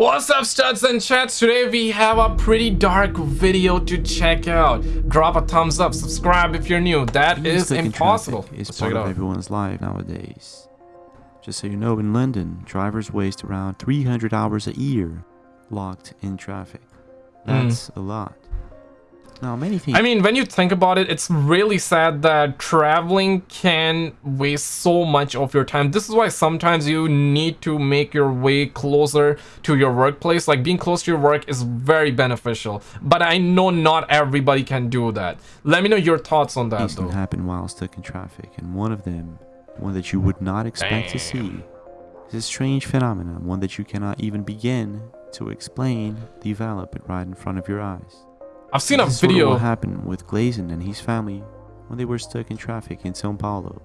What's up studs and chats? Today we have a pretty dark video to check out. Drop a thumbs up, subscribe if you're new. That is impossible. It's part of everyone's life nowadays. Just so you know, in London, drivers waste around 300 hours a year locked in traffic. That's mm. a lot. Now, many things. I mean, when you think about it, it's really sad that traveling can waste so much of your time. This is why sometimes you need to make your way closer to your workplace. Like being close to your work is very beneficial. But I know not everybody can do that. Let me know your thoughts on that. Things can happen while stuck in traffic, and one of them, one that you would not expect Damn. to see, is a strange phenomenon, one that you cannot even begin to explain, develop it right in front of your eyes. I've seen this a video. Sort of what happened with Glazen and his family when they were stuck in traffic in Sao Paulo,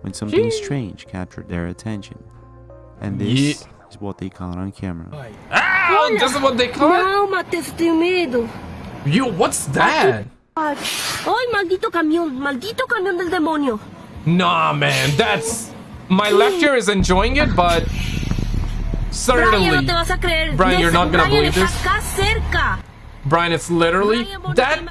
when something strange captured their attention. And this yeah. is what they caught on camera. Ah, this is what they caught? Não, Matheus, tenho medo. Yo, what's that? Ay, maldito camión, maldito camión del demonio. Nah, man, that's... My lecture is enjoying it, but... Certainly... Brian, no te vas a creer. Brian, you're not gonna believe this. Brian, it's literally that.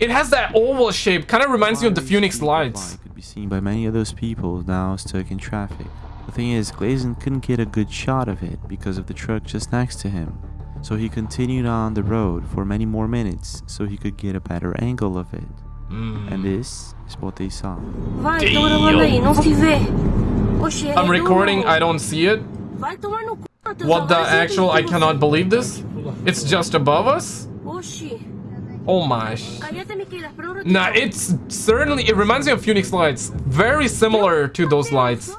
It has that oval shape, kind of reminds me of the Phoenix Lights. Could be seen by many of those people now stuck in traffic. The thing is, Glazon couldn't get a good shot of it because of the truck just next to him. So he continued on the road for many more minutes so he could get a better angle of it. Mm. And this is what they saw. I'm recording, I don't see it. What the actual, I cannot believe this? It's just above us? Oh my. Nah, it's certainly, it reminds me of Phoenix Lights. Very similar to those lights.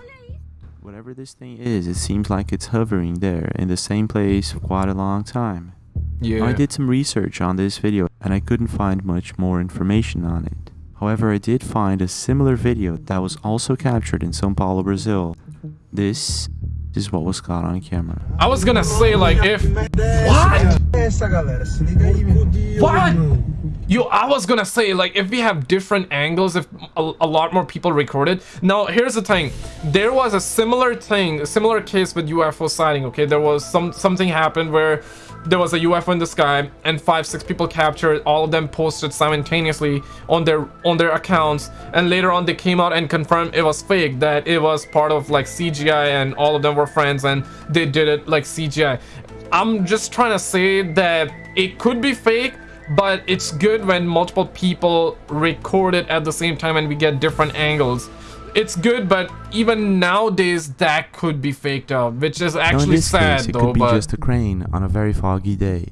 Whatever this thing is, it seems like it's hovering there in the same place for quite a long time. Yeah. I did some research on this video and I couldn't find much more information on it. However, I did find a similar video that was also captured in São Paulo, Brazil. This is what was caught on camera. I was gonna say like if what? What? You, I was gonna say like if we have different angles, if a, a, lot more people recorded. Now here's the thing, there was a similar thing, a similar case with UFO sighting. Okay, there was some something happened where there was a UFO in the sky and five six people captured all of them posted simultaneously on their on their accounts. And later on they came out and confirmed it was fake that it was part of like CGI and all of them were friends and they did it like CGI I'm just trying to say that it could be fake but it's good when multiple people record it at the same time and we get different angles it's good, but even nowadays that could be faked out, which is actually sad case, it though. It could be but... just a crane on a very foggy day.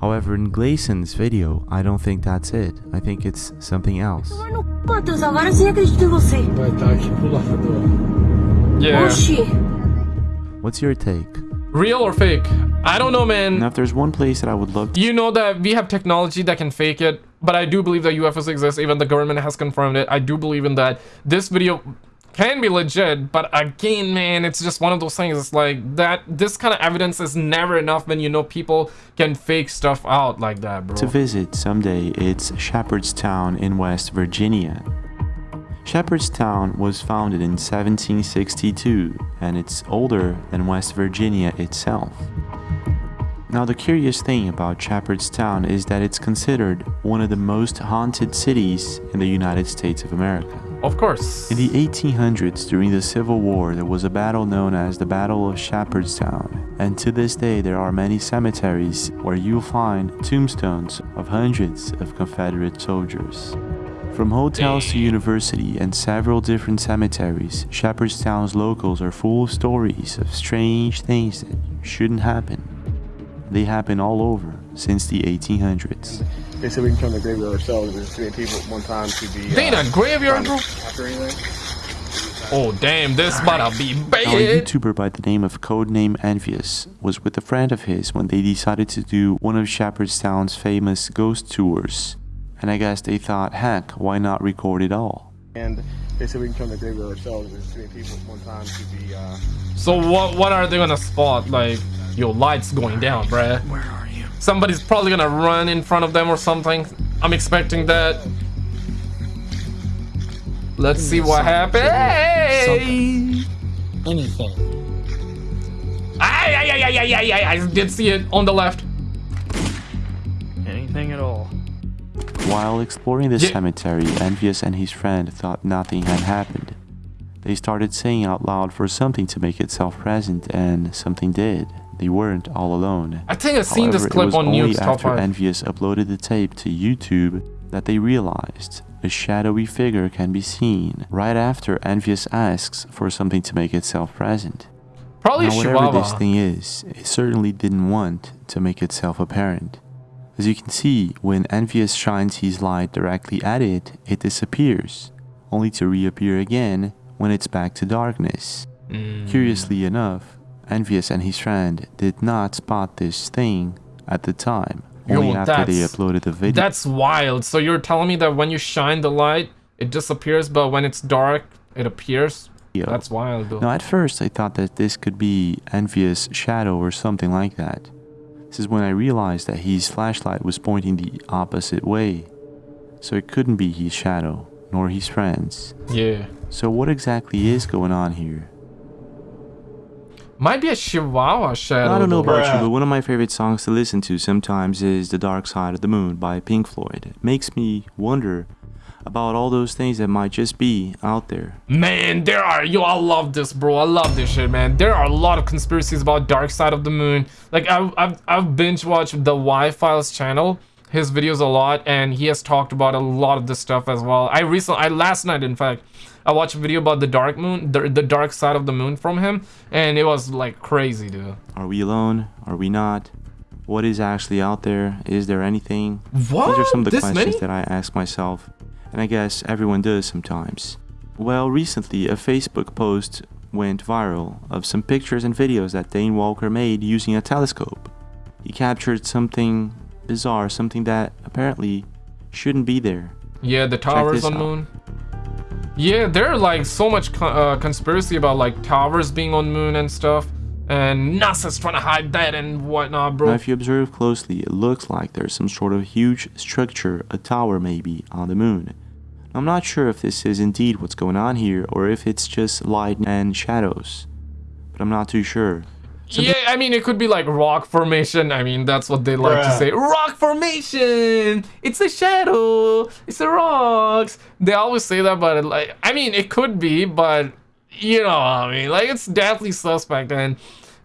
However, in Glazon's video, I don't think that's it. I think it's something else. Yeah. What's your take? Real or fake? I don't know, man. Now, if there's one place that I would love to... You know that we have technology that can fake it, but I do believe that UFOs exist. Even the government has confirmed it. I do believe in that. This video can be legit, but again, man, it's just one of those things. It's like that. This kind of evidence is never enough when you know people can fake stuff out like that, bro. To visit someday, it's Shepherdstown in West Virginia. Shepherdstown was founded in 1762 and it's older than West Virginia itself. Now the curious thing about Shepherdstown is that it's considered one of the most haunted cities in the United States of America. Of course. In the 1800s, during the Civil War, there was a battle known as the Battle of Shepherdstown, and to this day there are many cemeteries where you'll find tombstones of hundreds of Confederate soldiers. From hotels to university and several different cemeteries, Shepherdstown's locals are full of stories of strange things that shouldn't happen. They happen all over since the 1800s. They said we can turn the graveyard ourselves. There's too people at one time to be. They uh, in a graveyard, bro. Oh damn, this about to be bad. Now, a YouTuber by the name of Codename Envious was with a friend of his when they decided to do one of Shepherdstown's famous ghost tours and I guess they thought, heck, why not record it all? And they said we can turn the graveyard ourselves. There's too many people at one time to be. Uh... So what? What are they gonna spot? Like, your lights going down, bruh. Where are you? Somebody's probably gonna run in front of them or something. I'm expecting that. Let's see what happens. Anything. Ay, ay, ay, ay, yeah, yeah, yeah. I did see it on the left. Anything at all. While exploring the Yeah. cemetery, Envious and his friend thought nothing had happened. They started saying out loud for something to make itself present, and something did. They weren't all alone. I think I've seen However, this clip on only Nuke's top after Envious uploaded the tape to YouTube that they realized a shadowy figure can be seen right after Envious asks for something to make itself present. Probably Now, whatever this thing is, it certainly didn't want to make itself apparent. As you can see, when Envious shines his light directly at it, it disappears, only to reappear again when it's back to darkness. Mm. Curiously enough, Envious and his friend did not spot this thing at the time, Yo, only after they uploaded the video. That's wild. So you're telling me that when you shine the light, it disappears, but when it's dark, it appears? That's wild, though. Now, at first, I thought that this could be Envious' shadow or something like that. This is when I realized that his flashlight was pointing the opposite way. So it couldn't be his shadow, nor his friends. Yeah. So, what exactly is going on here? Might be a Chihuahua shadow. I don't know about you, but one of my favorite songs to listen to sometimes is The Dark Side of the Moon by Pink Floyd. It makes me wonder about all those things that might just be out there. Man, there are yo, I love this, bro. I love this shit, man. There are a lot of conspiracies about Dark Side of the Moon. Like I've I've, I've binge watched the Why Files channel, his videos a lot, and he has talked about a lot of this stuff as well. I recently, I last night, in fact, I watched a video about the Dark Moon, the the Dark Side of the Moon from him, and it was like crazy, dude. Are we alone? Are we not? What is actually out there? Is there anything? What? These are some of the This questions many? that I ask myself, and I guess everyone does sometimes. Well, recently a Facebook post went viral of some pictures and videos that Dane Walker made using a telescope. He captured something bizarre, something that apparently shouldn't be there. Yeah, the towers on out. moon. Yeah, there are like so much co- uh, conspiracy about like towers being on moon and stuff, and NASA's trying to hide that and whatnot, bro. Now, if you observe closely, it looks like there's some sort of huge structure, a tower maybe, on the moon. I'm not sure if this is indeed what's going on here or if it's just light and shadows, but I'm not too sure. yeah, I mean it could be like rock formation. I mean that's what they like to say. Rock formation. It's a shadow. It's the rocks. They always say that, but like I mean it could be, but you know, I mean like it's definitely suspect and.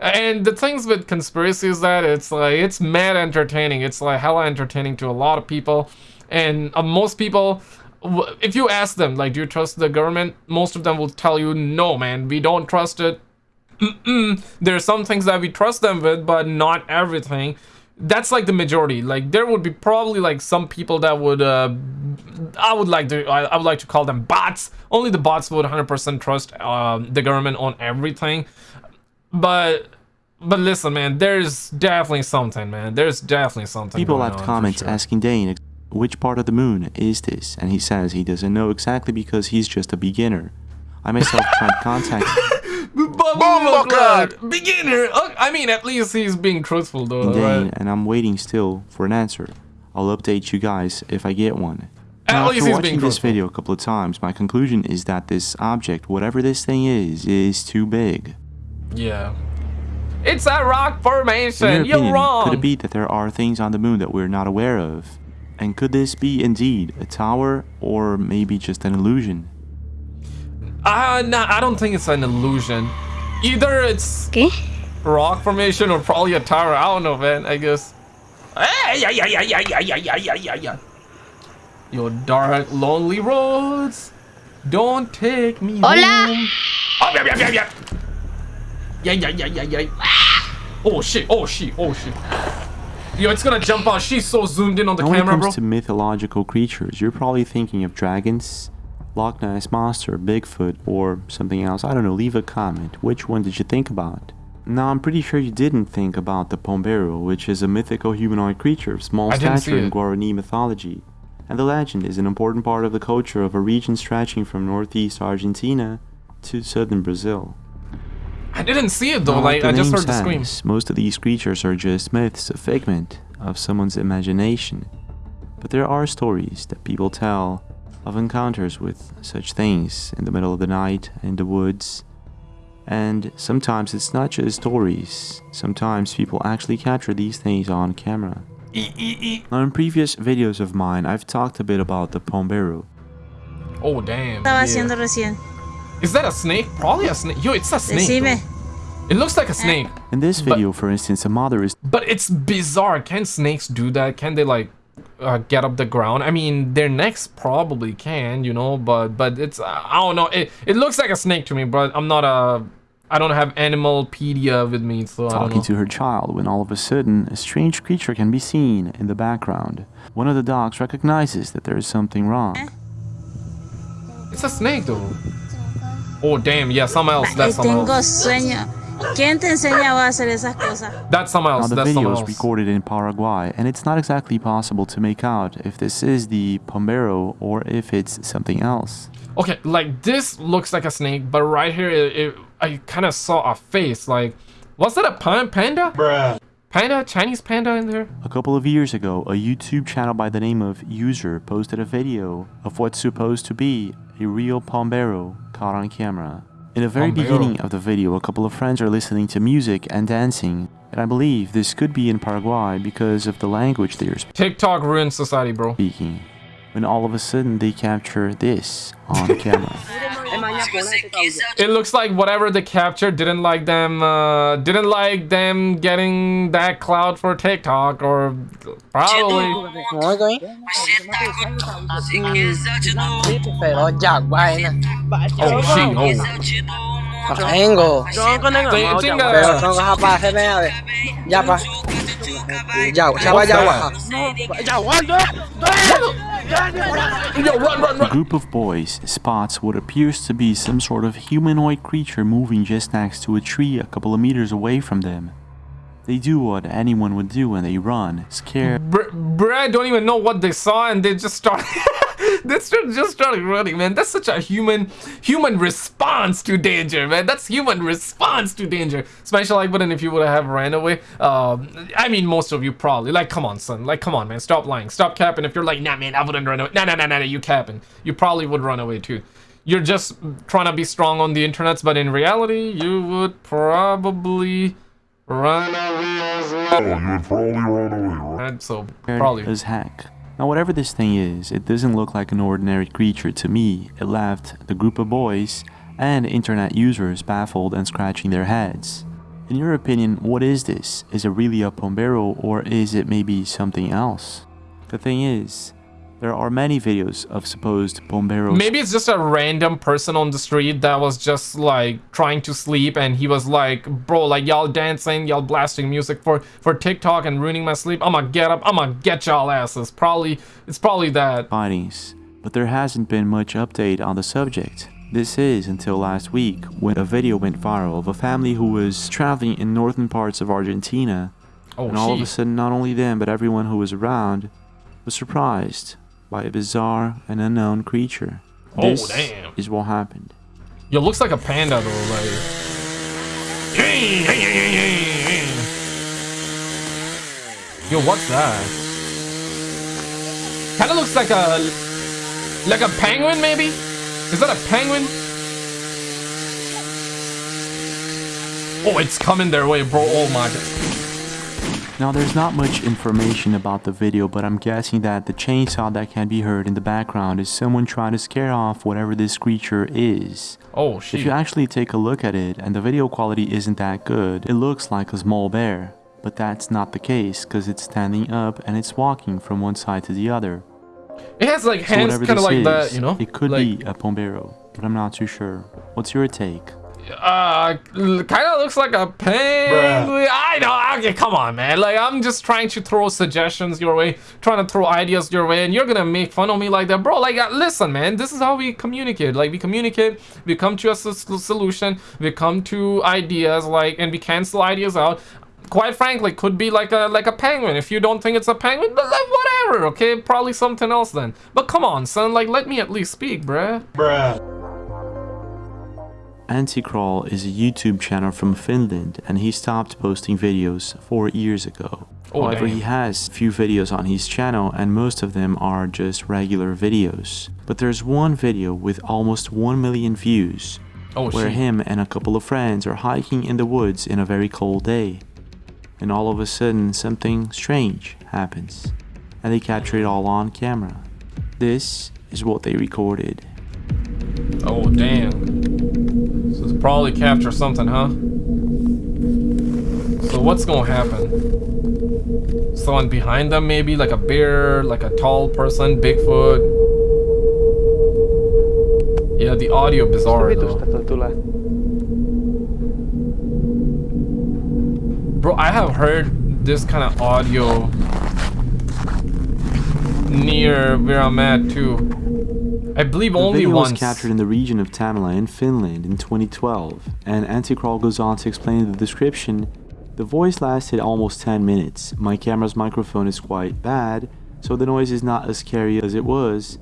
And the things with conspiracy is that it's like it's mad entertaining. It's like hella entertaining to a lot of people, and uh, most people, w- if you ask them like, do you trust the government? Most of them will tell you, no, man, we don't trust it. Mm-mm. There are some things that we trust them with, but not everything. That's like the majority. Like there would be probably like some people that would, uh, I would like to, I, I would like to call them bots. Only the bots would 100% trust um, the government on everything. But, but listen, man, there's definitely something, man. There's definitely something. People left comments sure. asking Dane which part of the moon is this, and he says he doesn't know exactly because he's just a beginner. I myself tried contact. Bumbleclad, beginner. Oh, I mean, at least he's being truthful, though. Dane, Right? and I'm waiting still for an answer. I'll update you guys if I get one. At Now, after watching this video a couple of times, my conclusion is that this object, whatever this thing is, is too big. Yeah. It's a rock formation. your You're wrong. could it be that there are things on the moon that we're not aware of? And could this be indeed a tower or maybe just an illusion? Uh, nah, I don't think it's an illusion. Either it's okay. rock formation or probably a tower. I don't know, man. I guess. Your dark, lonely roads don't take me Hola. home. Oh, yeah, yeah, yeah, yeah. Yeah, yeah, yeah, yeah, yeah. Oh, shit. Oh, shit. Oh, shit. Yo, it's gonna jump out. She's so zoomed in on the Now, when it camera, comes bro. to mythological creatures, you're probably thinking of dragons, Loch Ness Monster, Bigfoot, or something else. I don't know, leave a comment. Which one did you think about? Now, I'm pretty sure you didn't think about the Pombero, which is a mythical humanoid creature of small I stature in. Guarani mythology. And the legend is an important part of the culture of a region stretching from northeast Argentina to southern Brazil. I didn't see it though. Now, Like I just name heard the scream. says, Most of these creatures are just myths, a figment of someone's imagination. But there are stories that people tell of encounters with such things in the middle of the night in the woods. And sometimes it's not just stories, sometimes people actually capture these things on camera. Now in previous videos of mine, I've talked a bit about the Pombero. Oh damn. Estaba yeah. haciendo recién. Is that a snake? Probably a snake. Yo, it's a snake. Decime. though. It looks like a snake. In this But- video, for instance, a mother is But it's bizarre. Can snakes do that? Can they like uh, get up the ground? I mean, their necks probably can, you know. But but it's uh, I don't know. It it looks like a snake to me, but I'm not a. I don't have Animalpedia with me, so I don't talking know. to her child when all of a sudden a strange creature can be seen in the background. One of the dogs recognizes that there is something wrong. It's a snake though. Oh damn! Yeah, someone else. That's someone Tengo else. sueño. ¿Quién te enseñaba a hacer esas cosas? That's someone Now else. the That's video someone is else. recorded in Paraguay and it's not exactly possible to make out if this is the Pombero or if it's something else. Okay, like this looks like a snake, but right here, it, it, I kind of saw a face. Like, was that a pan- panda? Bruh. Panda, Chinese panda in there? A couple of years ago, a YouTube channel by the name of User posted a video of what's supposed to be a real Pombero caught on camera. In the very oh, beginning of the video, a couple of friends are listening to music and dancing, and I believe this could be in Paraguay because of the language they are speaking. TikTok ruined society, bro. speaking. When all of a sudden they capture this on camera. It looks like whatever they captured didn't like them, uh, didn't like them getting that cloud for TikTok, or probably. nói coi pero già guai nè Oh shit! Oh, hoặc angle They- I think, pero uh, A group of boys spots what appears to be some sort of humanoid creature moving just next to a tree a couple of meters away from them. They do what anyone would do when they run, scared Br- Brad don't even know what they saw, and they just started. they start- just started running, man. That's such a human, human response to danger, man. That's human response to danger. Smash the like, wouldn't if you would have ran away. Um, I mean, most of you probably. Like, come on, son. Like, come on, man. Stop lying. Stop capping. If you're like, nah, man, I wouldn't run away. Nah, nah, nah, nah, nah. You capping. You probably would run away too. You're just trying to be strong on the internet, but in reality, you would probably run away as well. you would probably run away, right? So probably. as heck. Now, whatever this thing is, it doesn't look like an ordinary creature to me. It left the group of boys and internet users baffled and scratching their heads. In your opinion, what is this? Is it really a Pombero or is it maybe something else? The thing is, there are many videos of supposed Pomberos Maybe it's just a random person on the street that was just like trying to sleep and he was like, bro, like y'all dancing, y'all blasting music for for TikTok and ruining my sleep. I'ma get up, I'ma get y'all asses. Probably it's probably that. findings, but there hasn't been much update on the subject. This is until last week when a video went viral of a family who was traveling in northern parts of Argentina, Oh and all of a sudden, not only them but everyone who was around was surprised by a bizarre and unknown creature. Oh, This damn. is what happened. Yo, looks like a panda though, like. Yo, what's that? Kinda looks like a like a penguin maybe? Is that a penguin? Oh, it's coming their way, bro. Oh my god. Now, there's not much information about the video, but I'm guessing that the chainsaw that can be heard in the background is someone trying to scare off whatever this creature is. Oh shit. If you actually take a look at it and the video quality isn't that good, it looks like a small bear. But that's not the case because it's standing up and it's walking from one side to the other. It has like hands whatever kind of like is, that, you know? It could like, be a Pombero, but I'm not too sure. What's your take? Uh, kind of looks like a penguin. I know. Okay, come on, man. Like, I'm just trying to throw suggestions your way, trying to throw ideas your way, and you're gonna make fun of me like that, bro. Like, uh, listen, man. This is how we communicate. Like, we communicate, we come to a s- solution, we come to ideas, like, and we cancel ideas out. Quite frankly, could be like a like a penguin. If you don't think it's a penguin, but like whatever. Okay, probably something else then. But come on, son. Like, let me at least speak, bruh. Anticrawl is a YouTube channel from Finland and he stopped posting videos four years ago. Oh, However, he has few videos on his channel and most of them are just regular videos. But there's one video with almost 1 million views Oh, where shit. him and a couple of friends are hiking in the woods in a very cold day. And all of a sudden, something strange happens, and they capture it all on camera. This is what they recorded. Oh, damn. Probably capture something, huh? So what's gonna happen? Someone behind them, maybe? Like a bear, like a tall person, Bigfoot. Yeah, the audio bizarre though. Bro, I have heard this kind of audio near where I'm at too. I believe The only video once. was captured in the region of Tamila in Finland in 2012, and Anticrawl goes on to explain in the description the voice lasted almost 10 minutes. My camera's microphone is quite bad, so the noise is not as scary as it was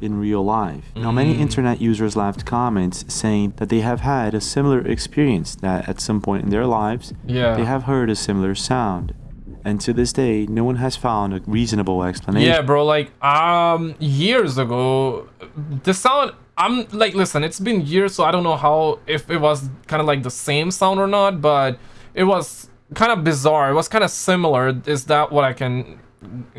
in real life. Now, many Mm. internet users left comments saying that they have had a similar experience, that at some point in their lives, Yeah. they have heard a similar sound. And to this day, no one has found a reasonable explanation. Yeah, bro, like um years ago the sound I'm like listen, it's been years so I don't know how if it was kind of like the same sound or not, but it was kind of bizarre. It was kind of similar. Is that what I can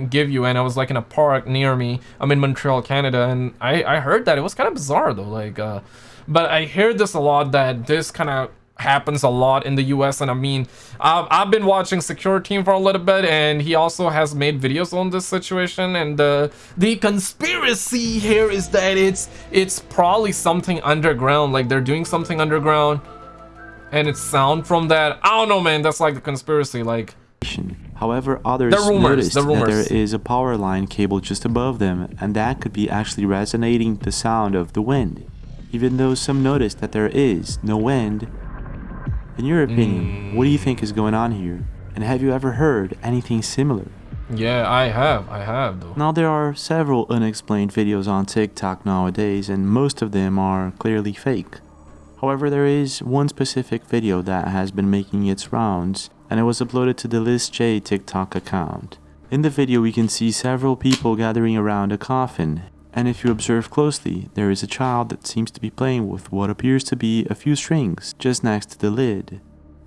give you? And I was like in a park near me. I'm in Montreal, Canada, and I I heard that. It was kind of bizarre though. Like uh but I hear this a lot that this kind of happens a lot in the US and I mean I've, I've been watching Secure Team for a little bit and he also has made videos on this situation and the the conspiracy here is that it's it's probably something underground like they're doing something underground and it's sound from that I don't know man that's like the conspiracy like However, others The rumors, noticed the that there is a power line cable just above them, and that could be actually resonating the sound of the wind. Even though some noticed that there is no wind. In your opinion, mm. what do you think is going on here? And have you ever heard anything similar? yeah I have I have though Now, there are several unexplained videos on TikTok nowadays, and most of them are clearly fake. However, there is one specific video that has been making its rounds, and it was uploaded to the Liz J TikTok account. In the video, we can see several people gathering around a coffin, and if you observe closely, there is a child that seems to be playing with what appears to be a few strings just next to the lid.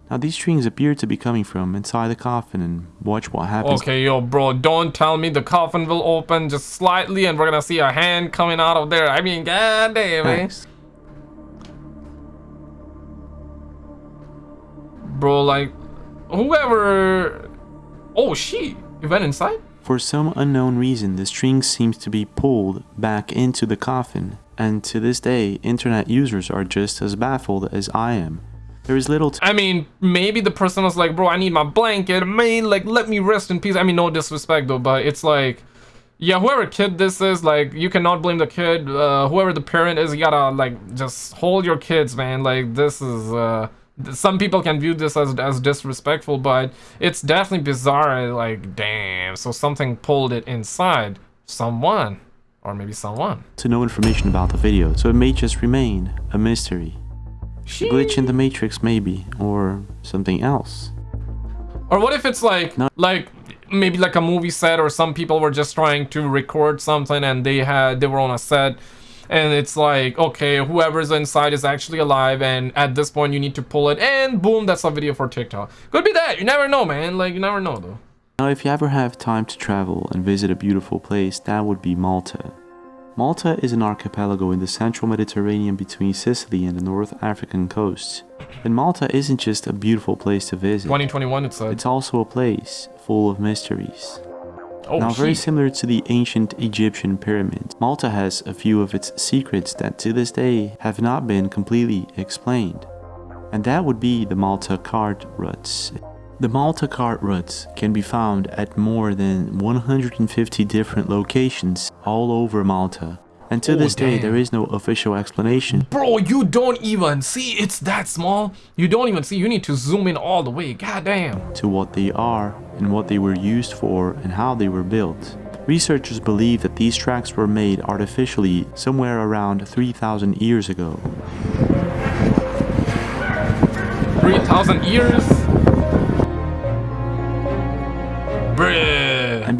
Now, these strings appear to be coming from inside the coffin, and watch what happens. Okay, yo, bro, don't tell me the coffin will open just slightly and we're gonna see a hand coming out of there. I mean, god damn, man. Eh? Next. Bro, like, whoever... Oh, she You went inside? For some unknown reason, the string seems to be pulled back into the coffin, and to this day, internet users are just as baffled as I am. There is little I mean, maybe the person was like, bro, I need my blanket. Man, like, let me rest in peace. I mean, no disrespect, though, but it's like... Yeah, whoever kid this is, like, you cannot blame the kid. Uh, whoever the parent is, you gotta, like, just hold your kids, man. Like, this is, uh... Some people can view this as, as disrespectful, but it's definitely bizarre. Like, damn, so something pulled it inside. Someone. Or maybe someone. to no information about the video, so it may just remain a mystery. A glitch in the matrix maybe, or something else. Or what if it's like, No. like maybe like a movie set, or some people were just trying to record something and they had they were on a set, and it's like, okay, whoever's inside is actually alive, and at this point you need to pull it, and boom, that's a video for TikTok. Could be that. You never know, man. Like you never know though. Now if you ever have time to travel and visit a beautiful place, that would be Malta. Malta is an archipelago in the central Mediterranean between Sicily and the North African coast. And Malta isn't just a beautiful place to visit. 2021, it said. It's also a place full of mysteries. Oh, now, very similar to the ancient Egyptian pyramids, Malta has a few of its secrets that to this day have not been completely explained. And that would be the Malta cart ruts. The Malta cart ruts can be found at more than 150 different locations all over Malta. And to Oh, this day, damn. there is no official explanation. Bro, you don't even see it's that small. You don't even see. You need to zoom in all the way. God damn. to what they are and what they were used for and how they were built. Researchers believe that these tracks were made artificially somewhere around 3,000 years ago. 3,000 years? Bruh.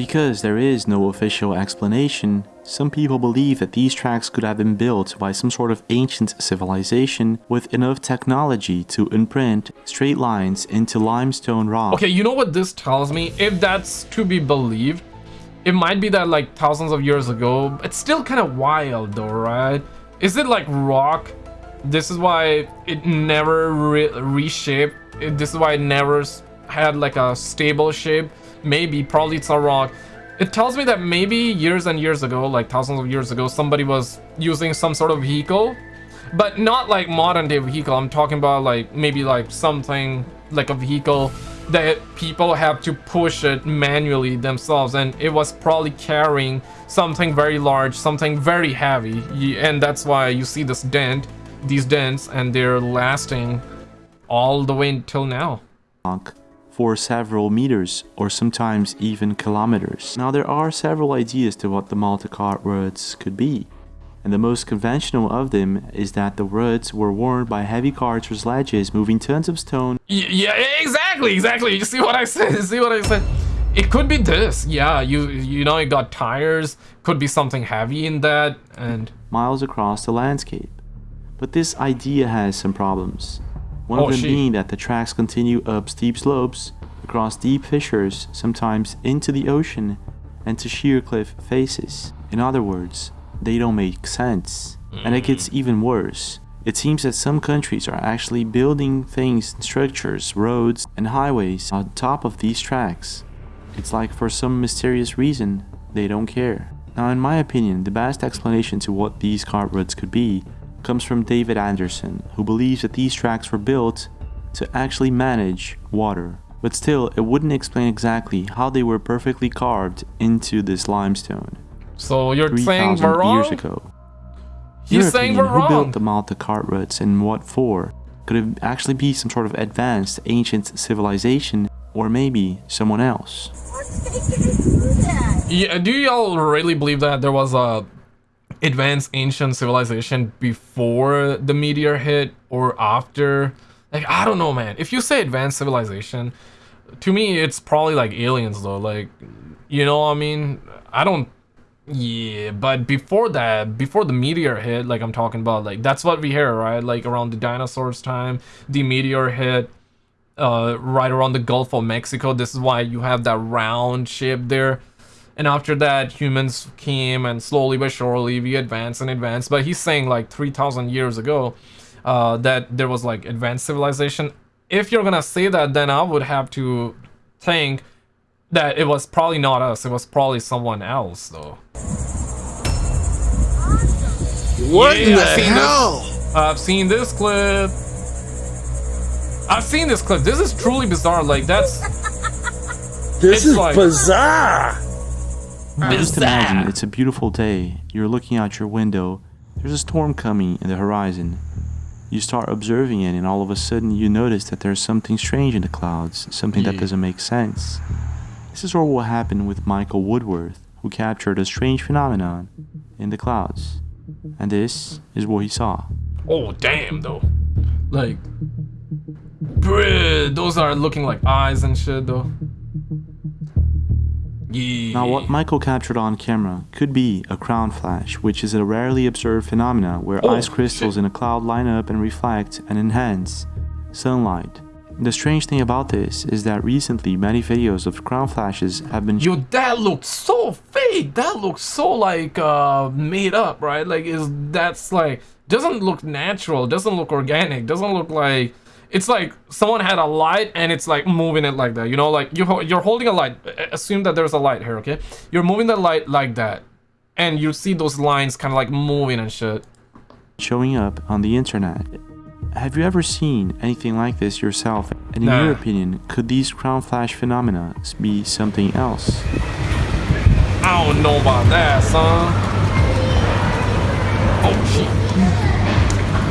Because there is no official explanation, some people believe that these tracks could have been built by some sort of ancient civilization with enough technology to imprint straight lines into limestone rock. Okay, you know what this tells me? If that's to be believed, it might be that like thousands of years ago. It's still kind of wild though, right? Is it like rock? This is why it never re reshaped. This is why it never had like a stable shape. Maybe, probably it's a rock. It tells me that maybe years and years ago, like thousands of years ago, somebody was using some sort of vehicle, but not like modern day vehicle. I'm talking about like maybe like something like a vehicle that people have to push it manually themselves and it was probably carrying something very large something very heavy and that's why you see this dent these dents and they're lasting all the way until now for several meters or sometimes even kilometers. Now there are several ideas to what the Malta cart roads could be and the most conventional of them is that the roads were worn by heavy carts or sledges moving tons of stone. Yeah, exactly, exactly. You see what I said? You see what I said? It could be this. Yeah, you you know, it got tires. Could be something heavy in that, and miles across the landscape. But this idea has some problems. One oh, of them she. being that the tracks continue up steep slopes, across deep fissures, sometimes into the ocean, and to sheer cliff faces. In other words, they don't make sense. And it gets mm. even worse. It seems that some countries are actually building things, structures, roads, and highways on top of these tracks. It's like for some mysterious reason, they don't care. Now in my opinion, the best explanation to what these cart roads could be comes from David Anderson, who believes that these tracks were built to actually manage water. But still, it wouldn't explain exactly how they were perfectly carved into this limestone. So you're saying we're wrong? years ago. He's Your saying we're who wrong. built the Malta cart routes and what for? Could it actually be some sort of advanced ancient civilization or maybe someone else? Yeah, do y'all really believe that there was a advanced ancient civilization before the meteor hit or after? Like, I don't know, man. If you say advanced civilization, to me, it's probably like aliens, though. Like, you know what I mean? I don't yeah, but before that, before the meteor hit, like I'm talking about, like that's what we hear, right? Like around the dinosaurs time, the meteor hit, uh, right around the Gulf of Mexico. This is why you have that round shape there. And after that, humans came and slowly but surely we advanced and advanced. But he's saying like 3,000 years ago uh, that there was like advanced civilization. If you're gonna say that, then I would have to think that it was probably not us. It was probably someone else, though. What Yeah, in the I've seen hell? This. I've seen this clip. I've seen this clip. This is truly bizarre. Like that's This is like- bizarre. Just imagine it's a beautiful day. You're looking out your window. There's a storm coming in the horizon. You start observing it, and all of a sudden you notice that there's something strange in the clouds, something that mm. doesn't make sense. This is what happened with Michael Woodworth, who captured a strange phenomenon in the clouds. And this is what he saw. oh damn though. Like, bruh, those are looking like eyes and shit though. Yeah. Now, what Michael captured on camera could be a crown flash, which is a rarely observed phenomena where Oh, ice crystals shit. in a cloud line up and reflect and enhance sunlight. The strange thing about this is that recently many videos of crown flashes have been Yo, that looks so fake. That looks so like uh made up, right? Like is that's like doesn't look natural, doesn't look organic, doesn't look like it's like someone had a light and it's like moving it like that. You know, like you ho- you're holding a light. Assume that there's a light here, okay? You're moving the light like that. And you see those lines kind of like moving and shit. showing up on the internet. Have you ever seen anything like this yourself? And in Nah. your opinion, could these crown flash phenomena be something else? I don't know about that, son. Oh shit.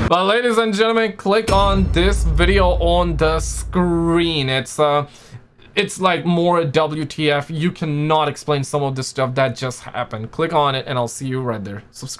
But ladies and gentlemen, click on this video on the screen. It's uh it's like more WTF. You cannot explain some of this stuff that just happened. Click on it and I'll see you right there. Subscribe.